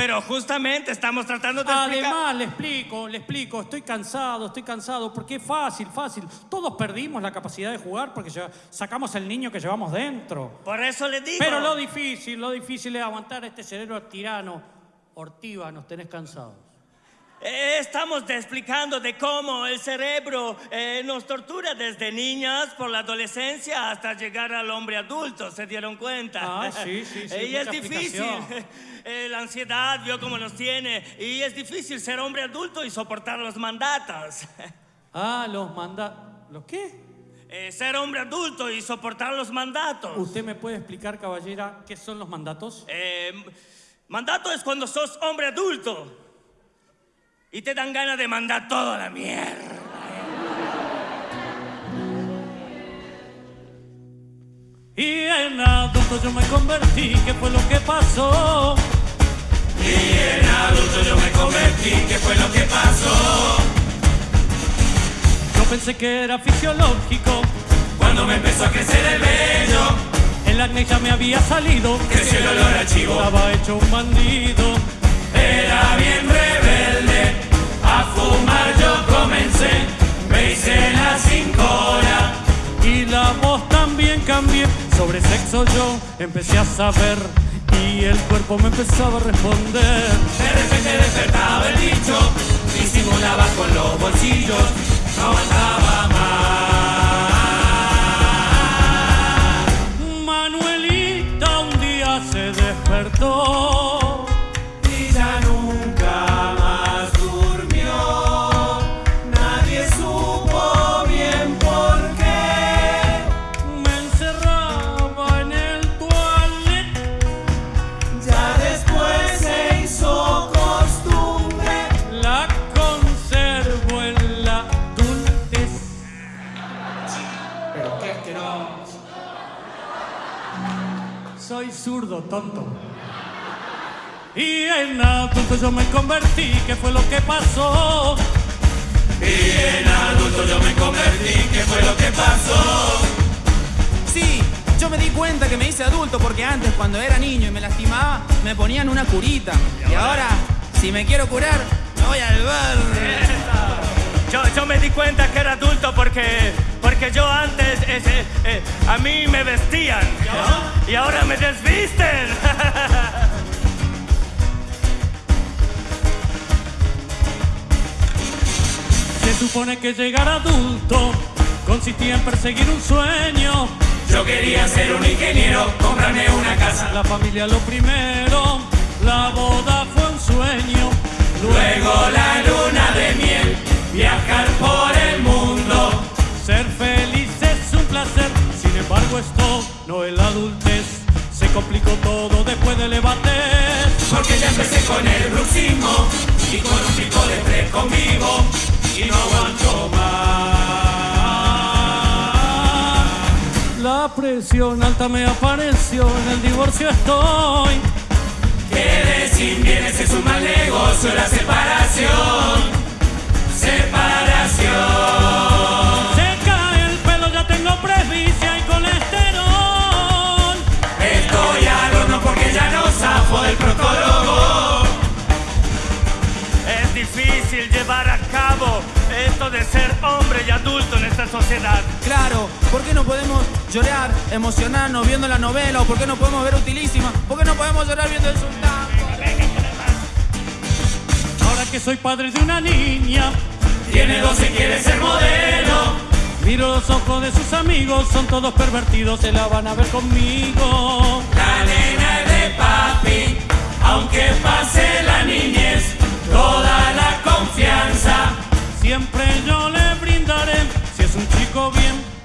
pero justamente estamos tratando de explicar... Además, le explico, le explico, estoy cansado, estoy cansado, porque es fácil, fácil. Todos perdimos la capacidad de jugar porque sacamos el niño que llevamos dentro. Por eso le digo... Pero lo difícil, lo difícil es aguantar a este cerebro tirano. Ortiva, nos tenés cansados. Eh, Estamos explicando de cómo el cerebro eh, nos tortura desde niñas por la adolescencia hasta llegar al hombre adulto, ¿se dieron cuenta? Ah, sí, sí, sí, y es difícil. Eh, la ansiedad vio cómo nos tiene. Y es difícil ser hombre adulto y soportar los mandatos. Ah, los manda... ¿Los qué? Eh, ser hombre adulto y soportar los mandatos. ¿Usted me puede explicar, caballera, qué son los mandatos? Eh, mandato es cuando sos hombre adulto y te dan ganas de mandar toda la mierda. Y en adulto yo me convertí, ¿qué fue lo que pasó? En adulto yo me convertí, ¿qué fue lo que pasó? Yo pensé que era fisiológico, Cuando me empezó a crecer el vello, el acné ya me había salido. creció el olor a chivo. Estaba hecho un bandido. Sobre sexo yo empecé a saber. Y el cuerpo me empezaba a responder. De repente despertaba el bicho, disimulaba con los bolsillos, no aguantaba más. Zurdo, tonto. Y en adulto yo me convertí, ¿qué fue lo que pasó? Y en adulto yo me convertí, ¿qué fue lo que pasó? Sí, yo me di cuenta que me hice adulto porque antes cuando era niño y me lastimaba me ponían una curita. Y ahora, si me quiero curar, me voy al bar. Yo, yo me di cuenta que era adulto porque, porque yo antes ese, eh, a mí me vestían y ahora me desvisten. Se supone que llegar adulto consistía en perseguir un sueño. Yo quería ser un ingeniero, comprarme una casa. La familia lo primero, Se complicó todo después del evater. Porque ya empecé con el bruxismo y con un pico de tres conmigo. Y no aguanto más. La presión alta me apareció, en el divorcio estoy. Zafo del proctólogo. Es difícil llevar a cabo esto de ser hombre y adulto en esta sociedad. Claro, ¿por qué no podemos llorar, emocionarnos viendo la novela? ¿O por qué no podemos ver Utilísima? ¿Por qué no podemos llorar viendo el sultán? Ahora que soy padre de una niña, Tiene 12 y quiere ser modelo. miro los ojos de sus amigos, son todos pervertidos, se la van a ver conmigo.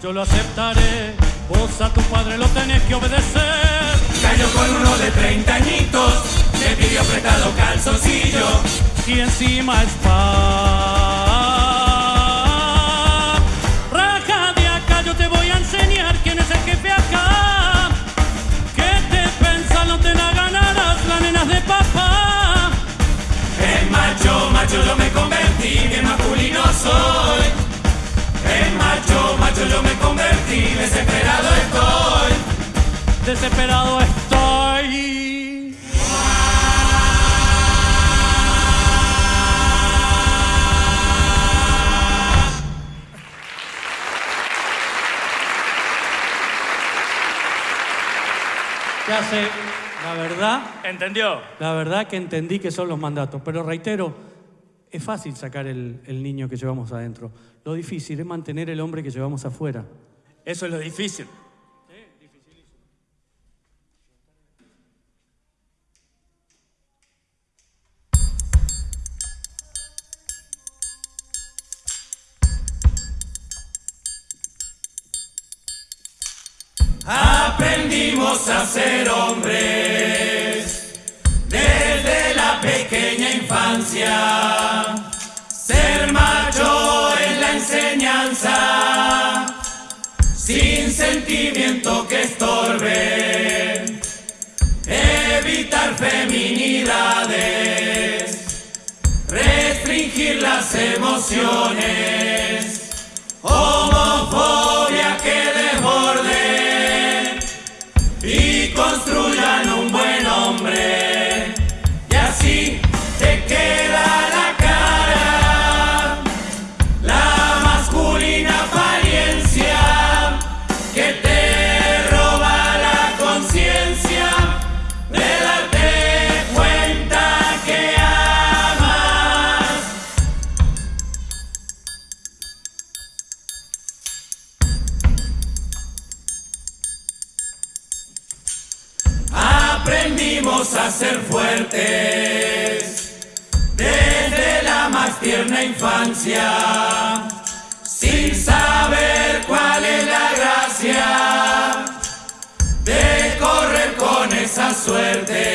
Yo lo aceptaré. Vos a tu padre lo tenés que obedecer. Cayó con uno de 30 añitos, le pidió apretado calzoncillo. y encima es pa. Desesperado estoy. Desesperado estoy. Ya sé, la verdad, ¿Entendió? la verdad que entendí que son los mandatos, pero reitero, es fácil sacar el, el niño que llevamos adentro. Lo difícil es mantener el hombre que llevamos afuera. Eso es lo difícil. Aprendimos a ser hombres que estorbe. Evitar feminidades, restringir las emociones. Aprendimos a ser fuertes desde la más tierna infancia, sin saber cuál es la gracia de correr con esa suerte.